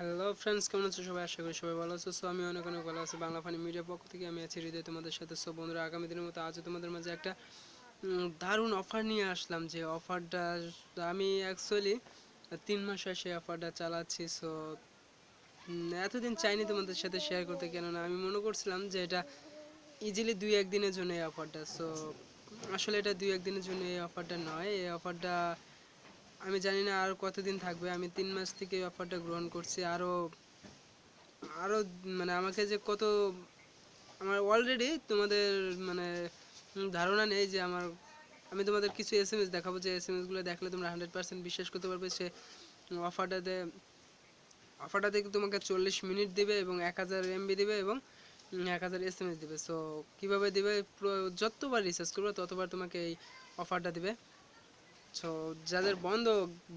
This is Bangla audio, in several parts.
হ্যালো ফ্রেন্ডস কেমন আছো সবাই? আশা করি সবাই ভালো আছো। সো আমি অনেক অনেক ভালো আছি বাংলা ফানি মিডিয়ার পক্ষ থেকে। আমি আছি হৃদয় তোমাদের সাথে। সো বন্ধুরা, আগামী দিনের মতো আজও তোমাদের মাঝে একটা দারুণ অফার নিয়ে আসলাম যে অফারটা আমি অ্যাকচুয়ালি তিন মাস হয় সেই অফারটা চালাচ্ছি। সো এতদিন চাইনি তোমাদের সাথে শেয়ার করতে। কেননা আমি মনে করছিলাম যে এটা ইজিলি দুই একদিনের জন্য এই অফারটা সো আসলে এটা দুই একদিনের জন্য এই অফারটা নয়। এই অফারটা আমি জানি না আর কতদিন থাকবে। আমি তিন মাস থেকে এই অফারটা গ্রহণ করছি। আরও আরও মানে আমাকে যে কত, আমার অলরেডি তোমাদের মানে ধারণা নেই যে আমার, আমি তোমাদের কিছু এস এম এস দেখাবো। যে এস এম এসগুলো দেখলে তোমরা হান্ড্রেড পার্সেন্ট বিশ্বাস করতে পারবে সে অফারটাতে অফারটাতে তোমাকে চল্লিশ মিনিট দিবে এবং এক হাজার এমবি দিবে এবং এক হাজার এস এম এস দিবে। সো কীভাবে দিবে? যতবার রিচার্জ করবে, ততবার তোমাকে এই অফারটা দিবে। সো যাদের বন্ধ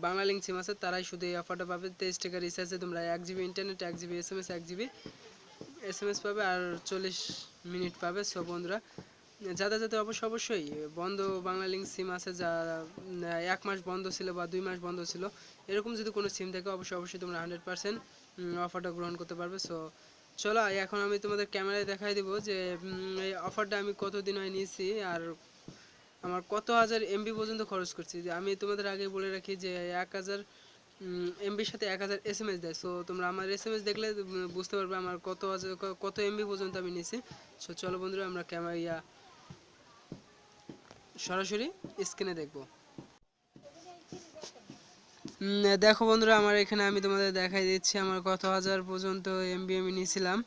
বাংলা লিঙ্ক সিম আছে, তারাই শুধু এই অফারটা পাবে। তেইশ টাকা রিচার্জে তোমরা এক জিবি ইন্টারনেট এক জিবি এস এম এস এক জিবি এস এম এস পাবে আর চল্লিশ মিনিট পাবে। সো বন্ধুরা যাদের যাদের অবশ্যই অবশ্যই বন্ধ বাংলা লিঙ্ক সিম আছে, যা এক মাস বন্ধ ছিল বা দুই মাস বন্ধ ছিল, এরকম যদি কোনো সিম থাকে, অবশ্যই অবশ্যই তোমরা হান্ড্রেড পার্সেন্ট অফারটা গ্রহণ করতে পারবে। সো চলো, এখন আমি তোমাদের ক্যামেরায় দেখাই দেবো যে এই অফারটা আমি কতদিন হয় নিয়েছি আর আমার কত হাজার এমবি পর্যন্ত খরচ করছি। যে আমি তোমাদের আগে বলে রাখি যে এক হাজার এমবির সাথে এক হাজার এস এম এস দেয়। সো তোমরা আমার এস এম এস দেখলে বুঝতে পারবে আমার কত হাজার কত এমবি পর্যন্ত আমি নিয়েছি। সো চলো বন্ধুরা, আমরা ক্যামেরা ইয়া সরাসরি স্ক্রিনে দেখব। দেখো বন্ধুরা, আমার এখানে আমি তোমাদের দেখাই দিচ্ছি, আমার কত হাজার পর্যন্ত এমবি আমি নিয়েছিলাম।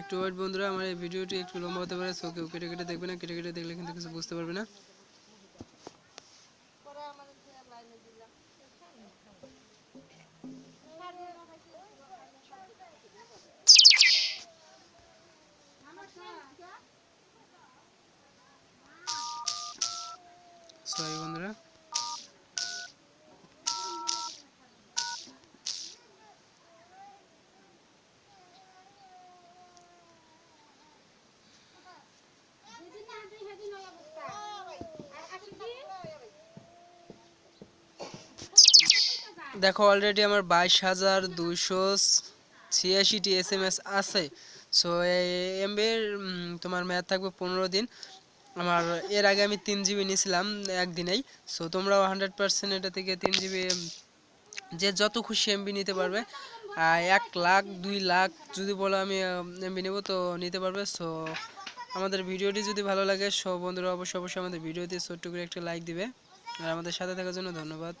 একটু ওয়েট বন্ধুরা, আমার এই ভিডিওটি একটু লম্বা হতে পারে সো কেটে কেটে দেখবে না, কেটে কেটে দেখলে কিন্তু কিছু বুঝতে পারবে না। সরি বন্ধুরা দেখো অলরেডি আমার বাইশ হাজার দুশো ছিয়াশিটি এস এম এস আছে। সো এমবির তোমার মেয়াদ থাকবে পনেরো দিন। আমার, এর আগে আমি তিন জিবি নিয়েছিলাম একদিনেই। সো তোমরাও হান্ড্রেড পার্সেন্ট এটা থেকে তিন জিবি যে যত খুশি এমবি নিতে পারবে। আর এক লাখ, দুই লাখ যদি বলো আমি এমবি নেব, তো নিতে পারবে। সো আমাদের ভিডিওটি যদি ভালো লাগে সব বন্ধুরা অবশ্যই অবশ্যই আমাদের ভিডিওতে ছোট্ট করে একটা লাইক দিবে। আর আমাদের সাথে থাকার জন্য ধন্যবাদ।